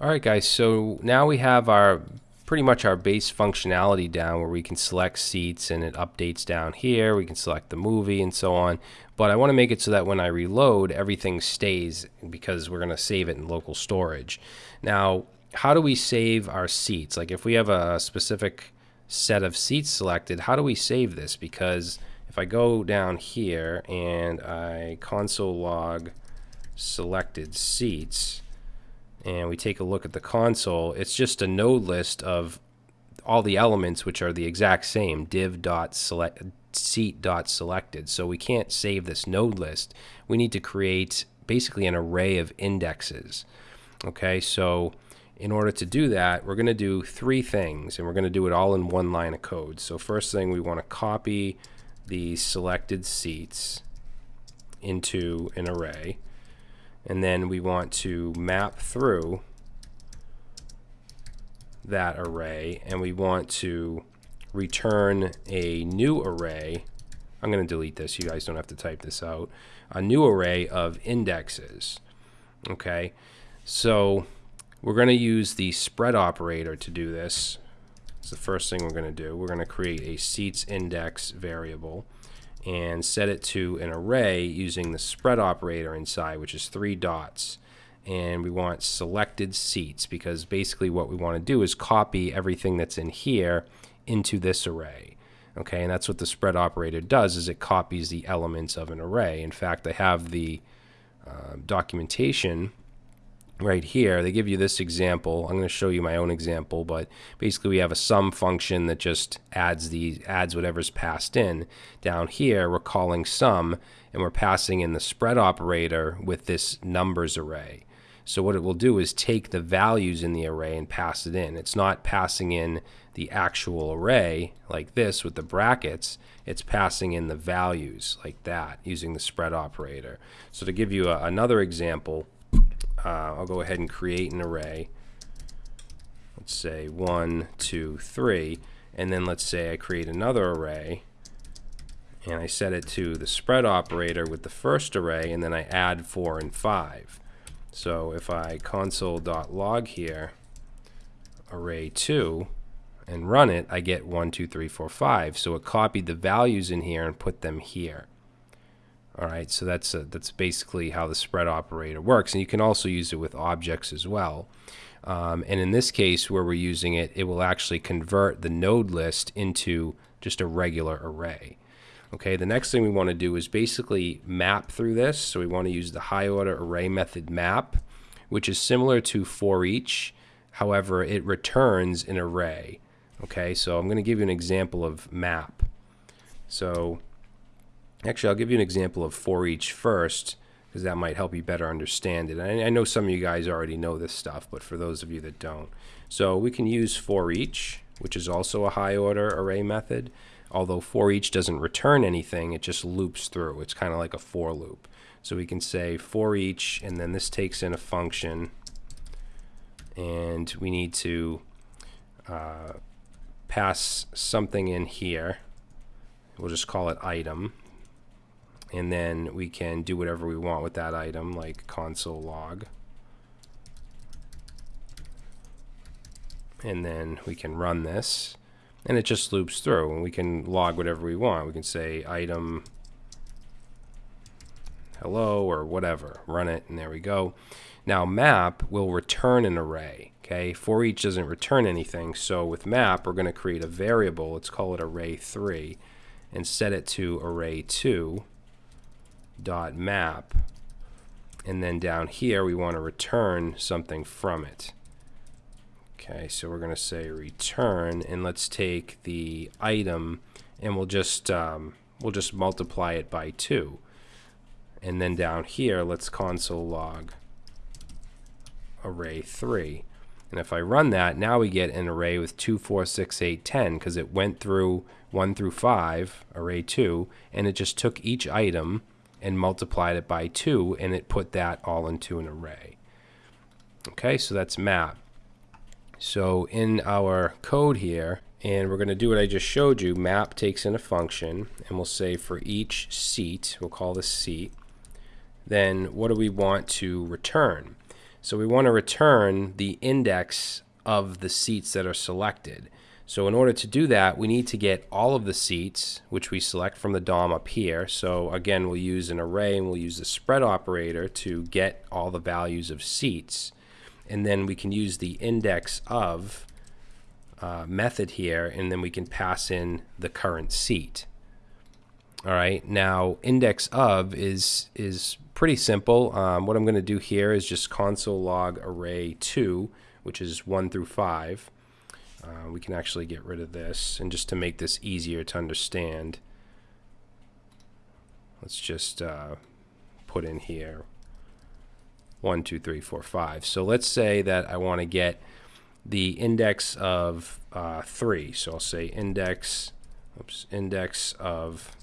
Alright guys, so now we have our pretty much our base functionality down where we can select seats and it updates down here. We can select the movie and so on. But I want to make it so that when I reload, everything stays because we're going to save it in local storage. Now, how do we save our seats? Like if we have a specific set of seats selected, how do we save this? Because if I go down here and I console log selected seats, and we take a look at the console, it's just a node list of all the elements which are the exact same div dot select seat dot selected. So we can't save this node list. We need to create basically an array of indexes. Okay, so in order to do that, we're going to do three things, and we're going to do it all in one line of code. So first thing, we want to copy the selected seats into an array and then we want to map through that array and we want to return a new array. I'm going to delete this you guys don't have to type this out. A new array of indexes okay? So we're going to use the spread operator to do this. It's the first thing we're going to do. We're going to create a seats index variable and set it to an array using the spread operator inside, which is three dots. And we want selected seats because basically what we want to do is copy everything that's in here into this array. Okay, and that's what the spread operator does is it copies the elements of an array. In fact, I have the uh, documentation right here, they give you this example. I'm going to show you my own example, but basically we have a sum function that just adds the adds whatever's passed in. Down here, we're calling sum, and we're passing in the spread operator with this numbers array. So what it will do is take the values in the array and pass it in. It's not passing in the actual array like this with the brackets. It's passing in the values like that using the spread operator. So to give you a, another example, uh, I'll go ahead and create an array. Let's say one, two, three, and then let's say I create another array and I set it to the spread operator with the first array and then I add four and five. So if I console.log here array 2 and run it, I get 1, 2, 3, 4, 5. So it copied the values in here and put them here. All right, so that's a, that's basically how the spread operator works, and you can also use it with objects as well. Um, and in this case, where we're using it, it will actually convert the node list into just a regular array. Okay, the next thing we want to do is basically map through this. So we want to use the high order array method map, which is similar to for each. However, it returns an array. Okay, so I'm going to give you an example of map. So Actually, I'll give you an example of for each first, because that might help you better understand it. I, I know some of you guys already know this stuff, but for those of you that don't. So we can use for each, which is also a high order array method. Although for each doesn't return anything, it just loops through. It's kind of like a for loop. So we can say for each, and then this takes in a function, and we need to uh, pass something in here. We'll just call it item, and then we can do whatever we want with that item like console log. And then we can run this and it just loops through and we can log whatever we want. We can say item hello or whatever run it and there we go. Now map will return an array okay? For each doesn't return anything so with map we're going to create a variable let's call it array 3 and set it to array 2 dot map. And then down here we want to return something from it. Okay so we're going to say return and let's take the item and we'll just um, we'll just multiply it by 2 and then down here let's console log array 3 and if I run that now we get an array with 2 4 6 8 10 because it went through 1 through 5 array 2 and it just took each item and multiplied it by 2 and it put that all into an array. Okay, so that's map. So in our code here, and we're going to do what I just showed you, map takes in a function, and we'll say for each seat, we'll call this seat, then what do we want to return? So we want to return the index of the seats that are selected. So in order to do that, we need to get all of the seats, which we select from the DOM up here. So again, we'll use an array and we'll use the spread operator to get all the values of seats. And then we can use the index of uh, method here, and then we can pass in the current seat. All right, now index of is is pretty simple. Um, what I'm going to do here is just console log array 2, which is 1 through 5. Uh, we can actually get rid of this. And just to make this easier to understand, let's just uh, put in here 1, 2, 3, 4, 5. So let's say that I want to get the index of uh, 3. So I'll say index, oops, index of,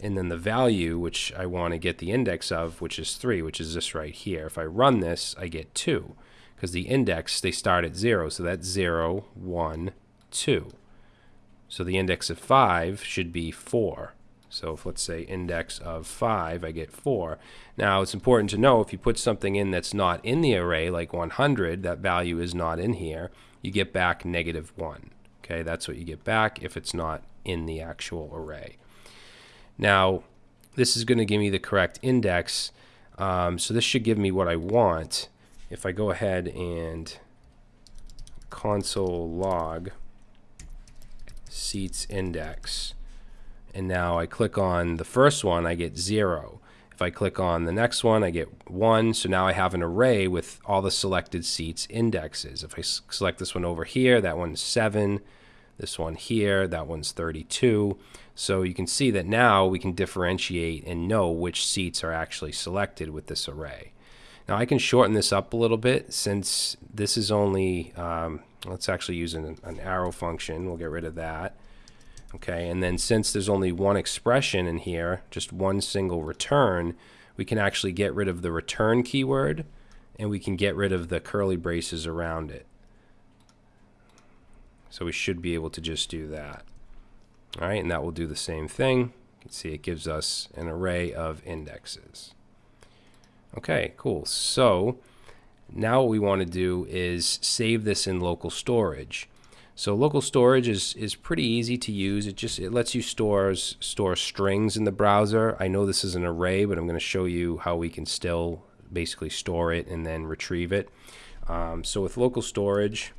and then the value, which I want to get the index of, which is 3, which is this right here. If I run this, I get 2 because the index, they start at 0. So that's 0, 1, 2. So the index of 5 should be 4. So if let's say index of 5, I get 4. Now it's important to know if you put something in that's not in the array, like 100, that value is not in here, you get back negative 1. Okay, that's what you get back if it's not in the actual array. Now, this is going to give me the correct index. Um, so this should give me what I want if I go ahead and console log seats index and now I click on the first one I get 0 if I click on the next one I get 1 so now I have an array with all the selected seats indexes. If I select this one over here that one's 7 this one here that one's 32 so you can see that now we can differentiate and know which seats are actually selected with this array now I can shorten this up a little bit since this is only, um, let's actually use an, an arrow function. We'll get rid of that. Okay, and then since there's only one expression in here, just one single return, we can actually get rid of the return keyword and we can get rid of the curly braces around it. So we should be able to just do that. All right, and that will do the same thing. You can see it gives us an array of indexes. Okay, cool. So now what we want to do is save this in local storage. So local storage is, is pretty easy to use. It just it lets you store store strings in the browser. I know this is an array, but I'm going to show you how we can still basically store it and then retrieve it. Um, so with local storage,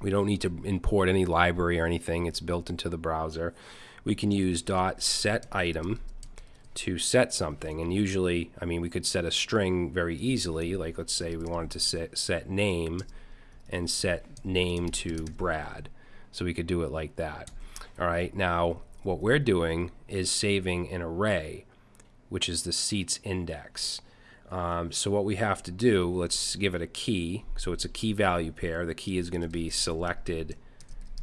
we don't need to import any library or anything. It's built into the browser. We can use dot set item to set something. And usually, I mean, we could set a string very easily. Like let's say we wanted to set, set name and set name to Brad. So we could do it like that. All right. Now, what we're doing is saving an array, which is the seats index. Um, so what we have to do, let's give it a key. So it's a key value pair. The key is going to be selected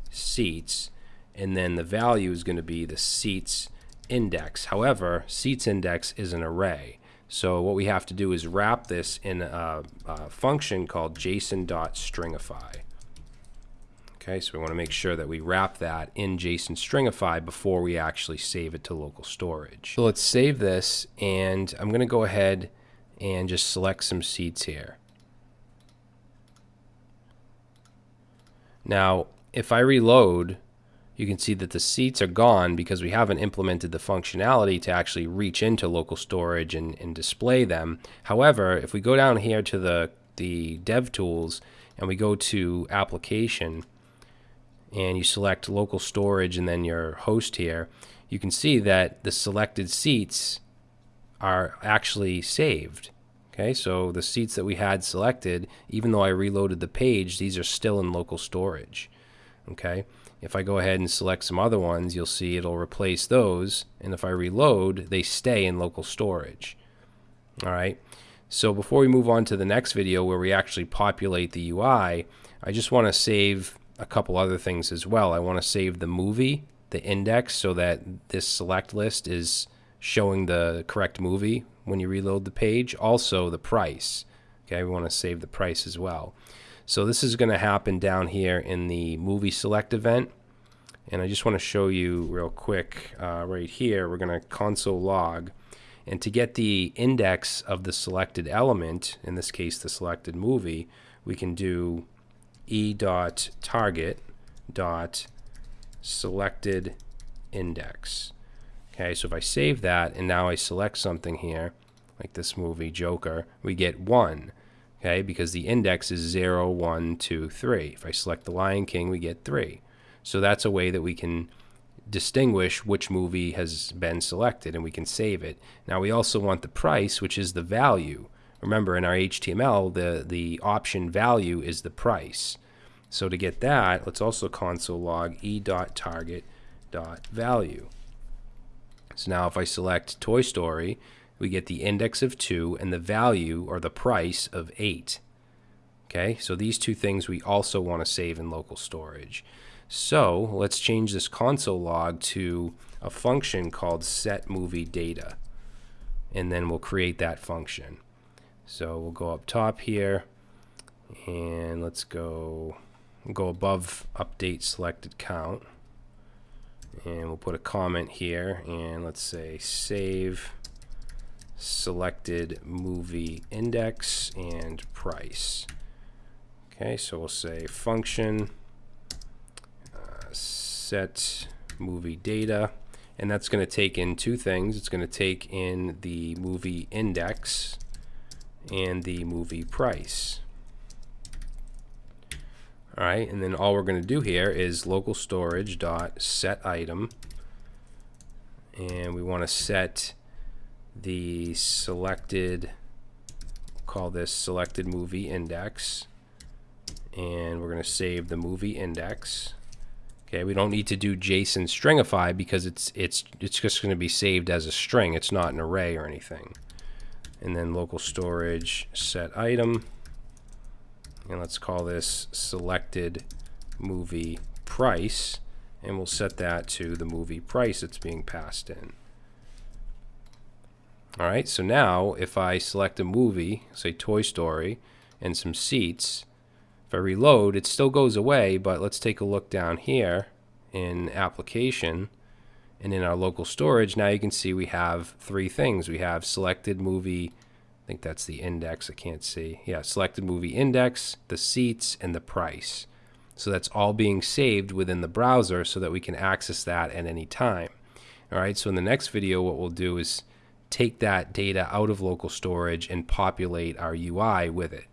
seats. And then the value is going to be the seats index. However, seats index is an array. So what we have to do is wrap this in a, a function called json.stringify. Okay, so we want to make sure that we wrap that in JSON stringify before we actually save it to local storage. So let's save this and I'm going to go ahead and just select some seats here. Now, if I reload, you can see that the seats are gone because we haven't implemented the functionality to actually reach into local storage and, and display them. However, if we go down here to the, the dev tools and we go to application and you select local storage and then your host here, you can see that the selected seats are actually saved. Okay, so the seats that we had selected, even though I reloaded the page, these are still in local storage. Okay, if I go ahead and select some other ones, you'll see it'll replace those. And if I reload, they stay in local storage. All right. So before we move on to the next video where we actually populate the UI, I just want to save a couple other things as well. I want to save the movie, the index, so that this select list is showing the correct movie when you reload the page. Also the price. Okay, we want to save the price as well. So this is going to happen down here in the movie select event. And I just want to show you real quick uh, right here. We're going to console log. And to get the index of the selected element, in this case the selected movie, we can do e dot target dot selected index. Okay, so if I save that and now I select something here, like this movie Joker, we get 1. Okay, because the index is 0, 1, 2, 3. If I select The Lion King, we get 3. So that's a way that we can distinguish which movie has been selected and we can save it. Now we also want the price, which is the value. Remember in our HTML, the, the option value is the price. So to get that, let's also console log e.target.value. So now if I select Toy Story, we get the index of 2 and the value or the price of 8. Okay, so these two things we also want to save in local storage. So let's change this console log to a function called set movie data. And then we'll create that function. So we'll go up top here and let's go go above update selected count. And we'll put a comment here and let's say save selected movie index and price. Okay, so we'll say function uh, set movie data and that's going to take in two things. It's going to take in the movie index and the movie price. All right, and then all we're going to do here is local storage dot set item, and we want to set the selected, call this selected movie index, and we're going to save the movie index. Okay, we don't need to do JSON stringify because it's it's it's just going to be saved as a string. It's not an array or anything. And then local storage set item. And let's call this selected movie price. And we'll set that to the movie price that's being passed in. All right, so now if I select a movie, say Toy Story, and some seats, if I reload, it still goes away, but let's take a look down here in application and in our local storage. Now you can see we have three things. We have selected movie, I think that's the index, I can't see. Yeah, selected movie index, the seats, and the price. So that's all being saved within the browser so that we can access that at any time. All right, so in the next video, what we'll do is take that data out of local storage and populate our UI with it.